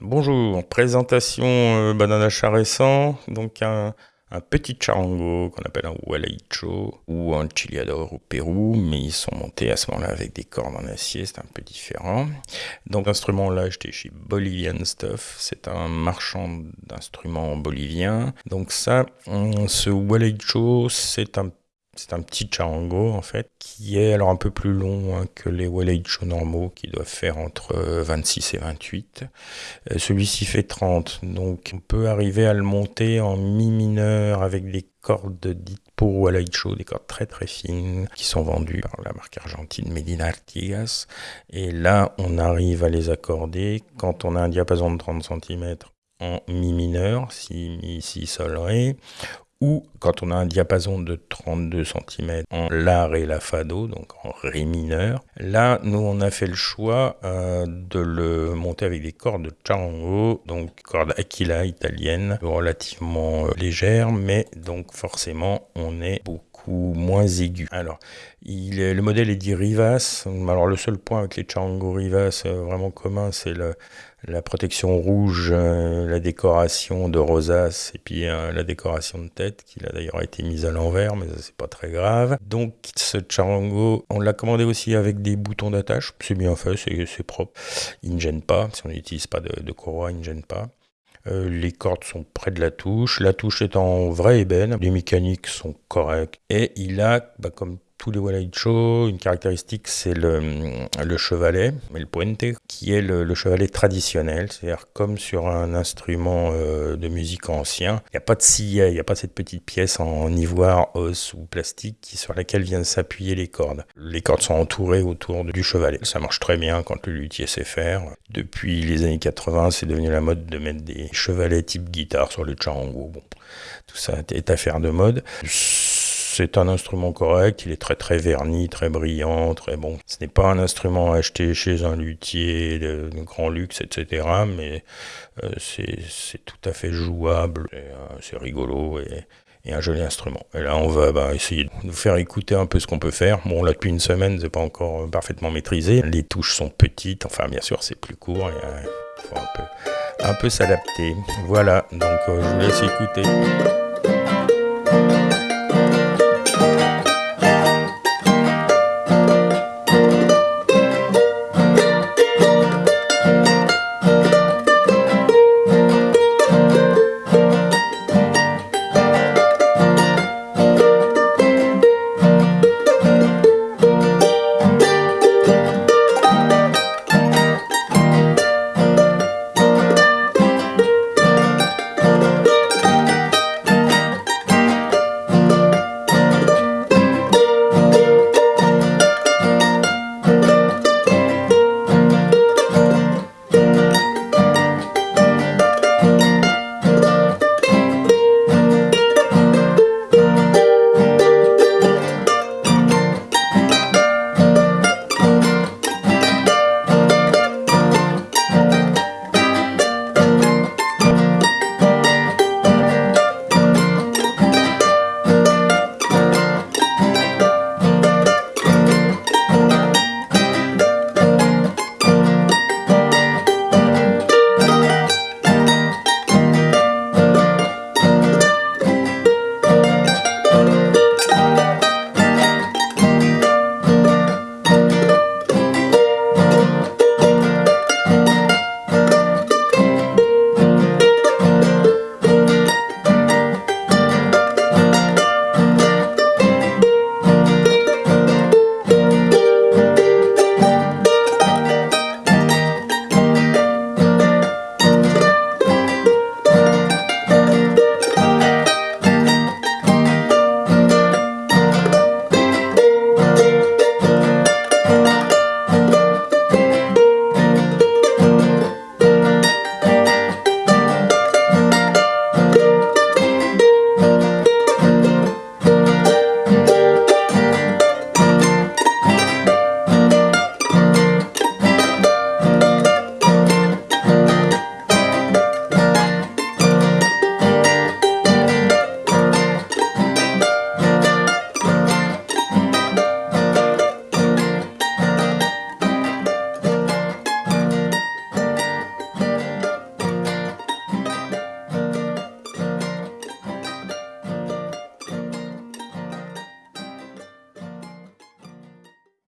Bonjour, présentation euh, banana achat récent, donc un, petit charango qu'on appelle un hualaïcho ou un chiliador au Pérou, mais ils sont montés à ce moment-là avec des cordes en acier, c'est un peu différent. Donc l'instrument là acheté chez Bolivian Stuff, c'est un marchand d'instruments bolivien. Donc ça, ce hualaïcho, c'est un c'est un petit charango en fait, qui est alors un peu plus long hein, que les Walaïcho normaux qui doivent faire entre 26 et 28. Euh, celui-ci fait 30, donc on peut arriver à le monter en mi mineur avec des cordes dites pour Walaïcho, des cordes très très fines qui sont vendues par la marque argentine Medina Artigas. Et là, on arrive à les accorder quand on a un diapason de 30 cm en mi mineur, si mi, si sol ré, ou quand on a un diapason de 32 cm en La, Ré, La, Fado, donc en Ré mineur. Là, nous, on a fait le choix euh, de le monter avec des cordes de charango, donc cordes Aquila italiennes, relativement euh, légères, mais donc forcément, on est beaucoup moins aigu. Alors, il est, le modèle est dit Rivas. Alors, le seul point avec les charango Rivas euh, vraiment commun, c'est le la protection rouge, euh, la décoration de rosace et puis euh, la décoration de tête qui a d'ailleurs été mise à l'envers, mais c'est pas très grave. Donc ce charango, on l'a commandé aussi avec des boutons d'attache, c'est bien fait, c'est propre, il ne gêne pas, si on n'utilise pas de, de, courroie, il ne gêne pas. Euh, les cordes sont près de la touche, la touche est en vrai ébène, les mécaniques sont correctes. Et il a, bah, comme tous les une caractéristique, c'est le, le, chevalet, le puente, qui est le, chevalet traditionnel, c'est-à-dire comme sur un instrument euh, de musique ancien. Il n'y a pas de sillet, il n'y a pas cette petite pièce en ivoire, os ou plastique sur laquelle viennent s'appuyer les cordes. Les cordes sont entourées autour du chevalet. Ça marche très bien quand le luthier sait faire. Depuis les années 80, c'est devenu la mode de mettre des chevalets type guitare sur les charango. Tout ça est affaire de mode. C'est un instrument correct, il est très très verni, très brillant, très bon. Ce n'est pas un instrument acheté chez un luthier de, grand luxe, etc. Mais euh, c'est tout à fait jouable, euh, c'est rigolo et, un joli instrument. Et là, on va bah, essayer de vous faire écouter un peu ce qu'on peut faire. Bon, là, depuis une semaine, c'est pas encore euh, parfaitement maîtrisé. Les touches sont petites, enfin, bien sûr, c'est plus court. Il faut un peu, un peu s'adapter. Voilà, donc je vous laisse écouter.